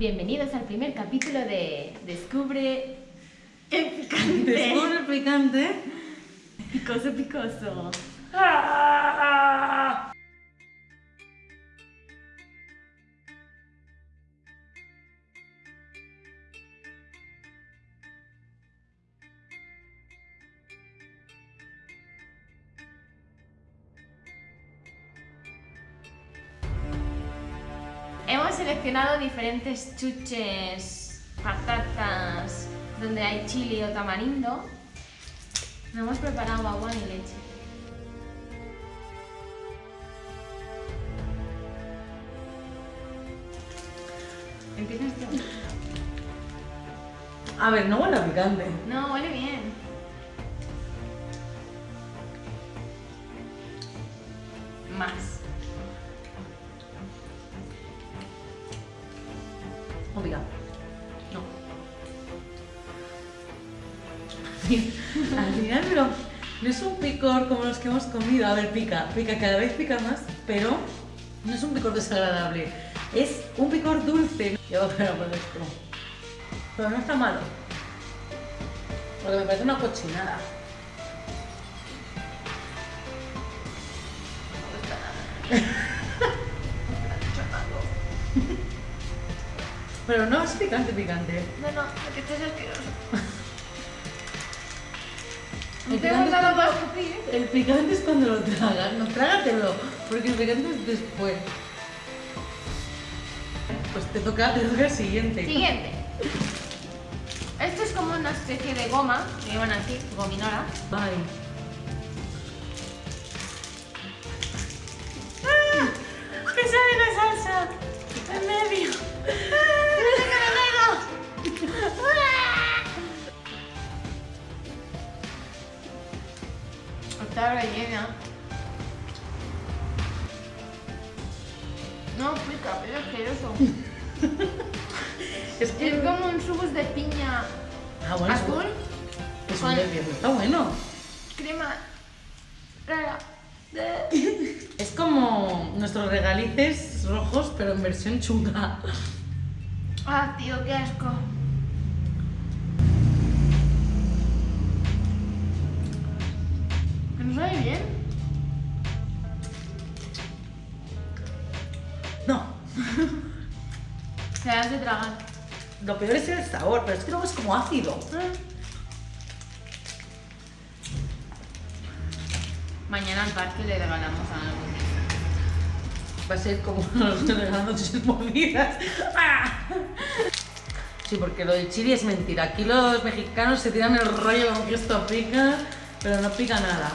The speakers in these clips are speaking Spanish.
Bienvenidos al primer capítulo de Descubre el picante. Descubre el picante. Picoso, picoso. Hemos seleccionado diferentes chuches, patatas, donde hay chili o tamarindo. Nos hemos preparado agua y leche. Empiezas tú. A ver, no huele a picante. No, huele bien. Al final, pero no es un picor como los que hemos comido. A ver, pica, pica, cada vez pica más, pero no es un picor desagradable. Es un picor dulce. Yo, pero por esto. Pero no está malo. Porque me parece una cochinada. Pero no es picante, picante. No, no, porque esto es asqueroso. El picante cuando-. El picante es cuando lo tragas, no trágatelo, porque el picante es después. Pues te toca, te toca el siguiente. Siguiente. Esto es como una especie de goma, que llevan aquí, gominola. Ay. ¡Me sale la salsa! ¡En medio! Está rellena. No pica, pero es asqueroso. Es que. Es como un subus de piña Ah, bueno, es- azul, Es un está bueno. crema rara. Es como nuestros regalices rojos, pero en versión chunga. Ah, tío, qué asco. No sabe bien? No, Se das de tragar. lo peor es el sabor, pero es que luego es como ácido. Mañana al parque le regalamos algo. Va a ser como los regalando sus movidas. ¡Ah! Sí, porque lo del chili es mentira. Aquí los mexicanos se tiran el rollo como que esto pica, pero no pica nada.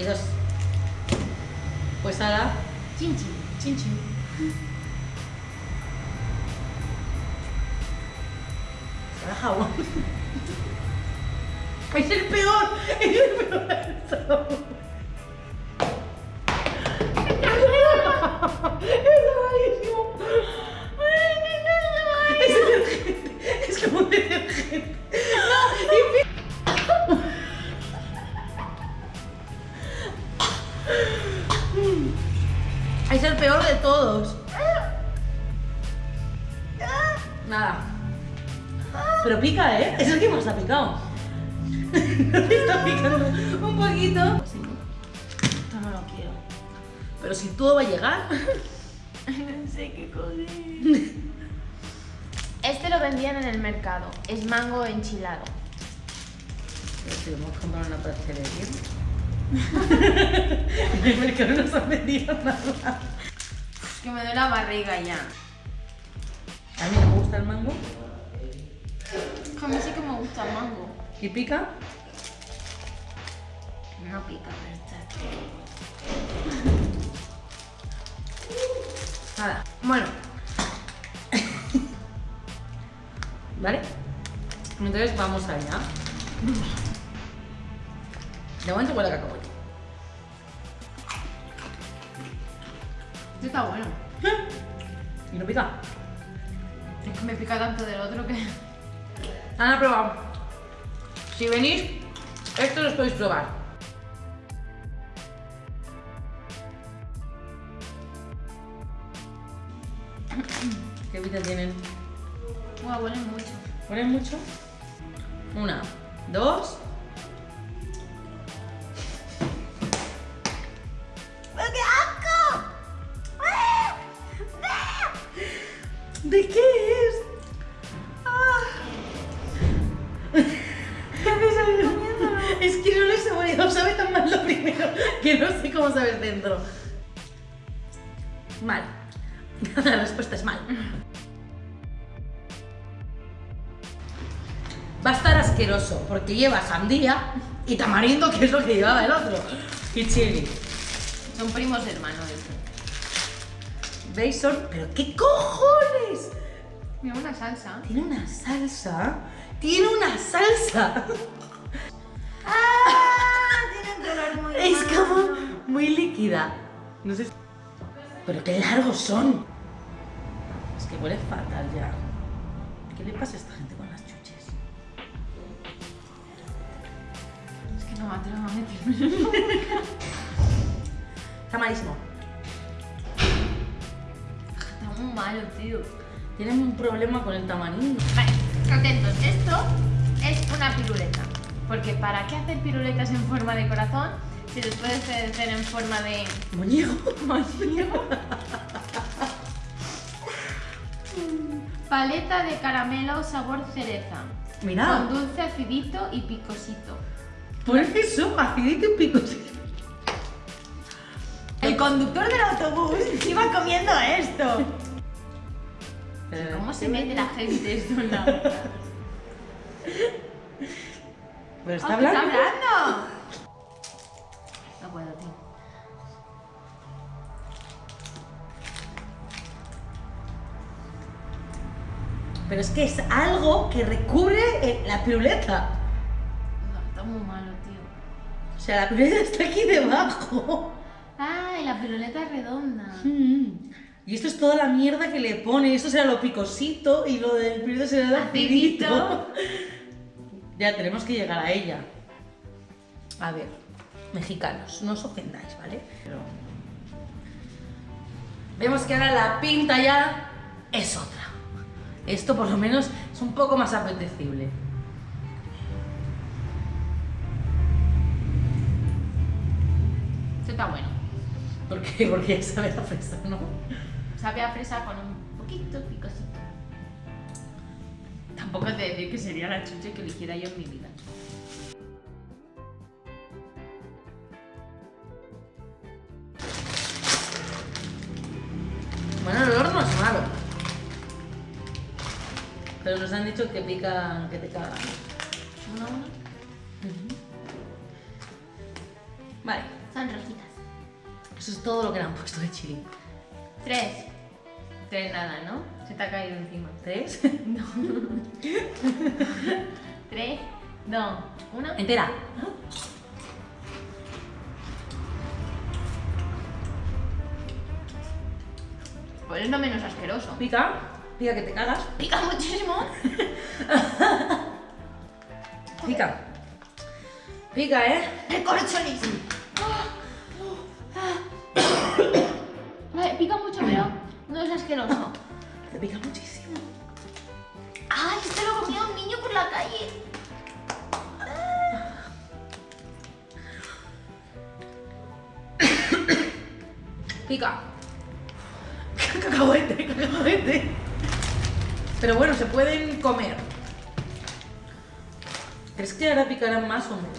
Y dos. Pues ahora, Chin chin. chin chin. Ahora jabón. Es el peor, es el peor del sabor. Pero pica, ¿eh? Es el que más ha picado. ¿No te está picando un poquito? No, no lo quiero. Pero si todo va a llegar. No sé qué coger. Este lo vendían en el mercado. Es mango enchilado. Pero si lo hemos comprado en una pastelería. en el mercado no se ha vendido nada. Es que me duele la barriga ya. A mí me gusta el mango. A mí sí que me gusta el mango. ¿Y pica? No pica, pero está. Nada. Bueno. ¿Vale? Entonces vamos allá. De momento huele a cacahuete. Este está bueno. Y no pica. Es que me pica tanto del otro que. Han probado. Si venís, esto los podéis probar. ¿Qué pinta tienen? Guau, huelen mucho. ¿Ponen mucho? Una, dos. Es que no lo he saboreado, sabe tan mal lo primero que no sé cómo sabe dentro. Mal. La respuesta es mal. Va a estar asqueroso porque lleva sandía y tamarindo, que es lo que llevaba el otro. Y chili. Son primos hermanos. ¿Veis? Son... ¿Pero qué cojones? Mira, una salsa. Tiene una salsa. Tiene una salsa. como muy líquida. No sé. Pero qué largos son. Es que huele fatal ya. ¿Qué le pasa a esta gente con las chuches? Es que no me atrevo a meterme. Está malísimo. Está muy malo, tío. Tienen un problema con el tamarindo. Vale, atentos. Esto es una piruleta. Porque ¿para qué hacer piruletas en forma de corazón si los puedes hacer en forma de Muñeco. moñigo? Paleta de caramelo sabor cereza. Mira. Con dulce acidito y picosito. Por eso, acidito y picosito. El conductor del autobús iba comiendo esto. Eh, ¿Cómo se mete la gente esto en la boca? Pero está ¡Oh, hablando. ¡Está hablando! Tío. Pero es que es algo que recubre eh, la piruleta. No, está muy malo, tío. O sea, la piruleta está aquí debajo. Ah, y la piruleta es redonda. Mm. Y esto es toda la mierda que le pone. Esto será lo picosito y lo del piruleta será acidito. Acidito. ya, tenemos que llegar a ella. A ver, mexicanos, no os ofendáis, ¿vale? Pero... Vemos que ahora la pinta ya es otra. Esto por lo menos es un poco más apetecible. Esto está bueno. ¿Por qué? Porque ya sabe a fresa, ¿no? Sabe a fresa con un poquito picosito. Tampoco te decir que sería la chuche que eligiera yo en mi vida. Nos han dicho que pica, que te cagan. Una a una. Vale, Son rojitas. eso es todo lo que le han puesto de chili. Tres. Tres nada, ¿no? Se te ha caído encima. ¿Tres? Tres, dos, uno. Entera. Pues es lo menos asqueroso. Pica, pica que te cagas. Pica muchísimo. Pica. Pica, ¿eh? Recorcholis. Vale, pica mucho, pero no es asqueroso. Te pica muchísimo. ¡Ay, esto lo comió un niño por la calle! Pica. Cacahuete, cacahuete. Pero bueno, se pueden comer. ¿Crees que ahora picarán más o menos?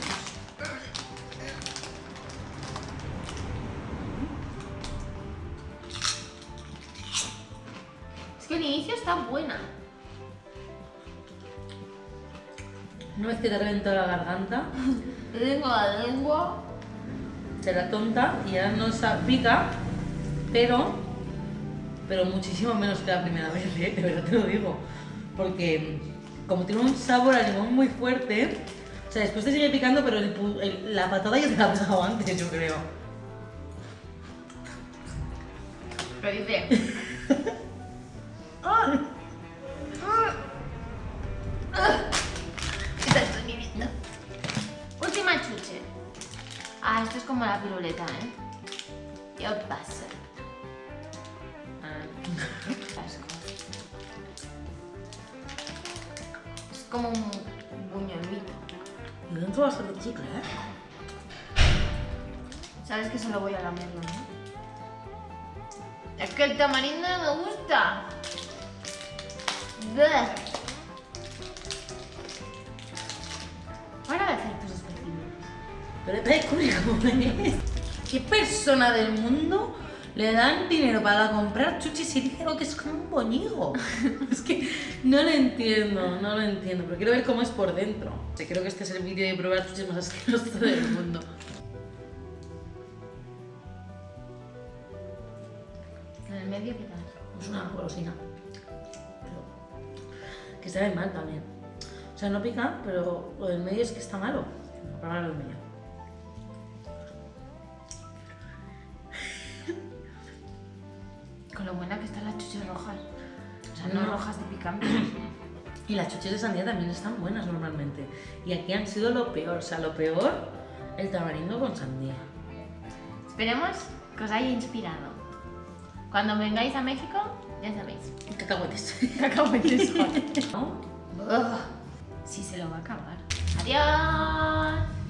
Es que el inicio está buena. Una vez que te reventó la garganta, Lengua a lengua. será tonta y ya no pica, pero, pero muchísimo menos que la primera vez, ¿eh? de verdad te lo digo. Porque como tiene un sabor a limón muy fuerte, o sea, después te sigue picando, pero el pu- el- la patada ya te la ha pegado antes, yo creo. Pero dice. ¡Ah! ¡Ah! ¡Ah! Última chuche. Ah, esto es como la piruleta, ¿eh? ¿Qué pasa? Como un buñuelito. Y dentro va a ser de chicle, ¿eh? Sabes que solo voy a lamerlo, ¿no? Es que el tamarindo no me gusta. Bleh. Ahora voy a hacer. Pero es como es. ¿Qué persona del mundo le dan dinero para comprar chuchis y dice que es como un boñigo? es que no lo entiendo, no lo entiendo, pero quiero ver cómo es por dentro. O sea, creo que este es el vídeo de probar chuchis más asqueroso del mundo. En el medio, ¿qué tal? Es una golosina. Pero que sabe mal también. O sea, no pica, pero lo del medio es que está malo. Voy a probar lo del medio. Y las chuches de sandía también están buenas normalmente. Y aquí han sido lo peor. O sea, lo peor, el tamarindo con sandía. Esperemos que os haya inspirado. Cuando vengáis a México, ya sabéis. Cacahuetes. Cacahuetes. ¿No? Sí se lo va a acabar. Adiós.